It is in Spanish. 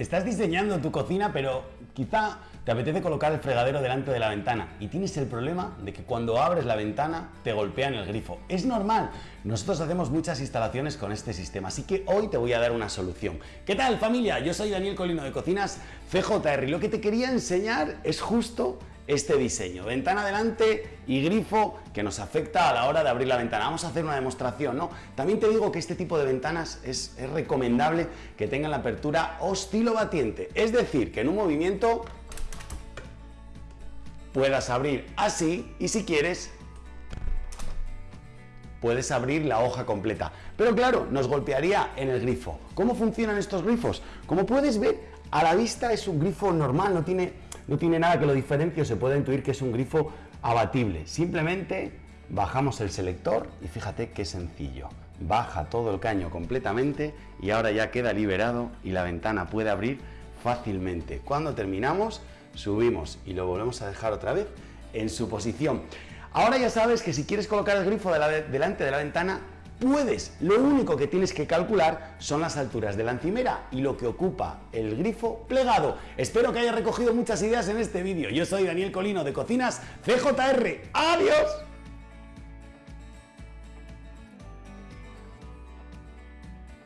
Estás diseñando tu cocina, pero quizá te apetece colocar el fregadero delante de la ventana y tienes el problema de que cuando abres la ventana te golpean el grifo. Es normal, nosotros hacemos muchas instalaciones con este sistema, así que hoy te voy a dar una solución. ¿Qué tal familia? Yo soy Daniel Colino de Cocinas CJR y lo que te quería enseñar es justo este diseño. Ventana delante y grifo que nos afecta a la hora de abrir la ventana. Vamos a hacer una demostración, ¿no? También te digo que este tipo de ventanas es, recomendable que tengan la apertura oscilobatiente, es decir, que en un movimiento puedas abrir así y si quieres puedes abrir la hoja completa. Pero claro, nos golpearía en el grifo. ¿Cómo funcionan estos grifos? Como puedes ver, a la vista es un grifo normal, no tiene no tiene nada que lo diferencie o se puede intuir que es un grifo abatible. Simplemente bajamos el selector y fíjate qué sencillo. Baja todo el caño completamente y ahora ya queda liberado y la ventana puede abrir fácilmente. Cuando terminamos, subimos y lo volvemos a dejar otra vez en su posición. Ahora ya sabes que si quieres colocar el grifo delante de la ventana, puedes. Lo único que tienes que calcular son las alturas de la encimera y lo que ocupa el grifo plegado. Espero que hayas recogido muchas ideas en este vídeo. Yo soy Daniel Colino de Cocinas CJR. ¡Adiós!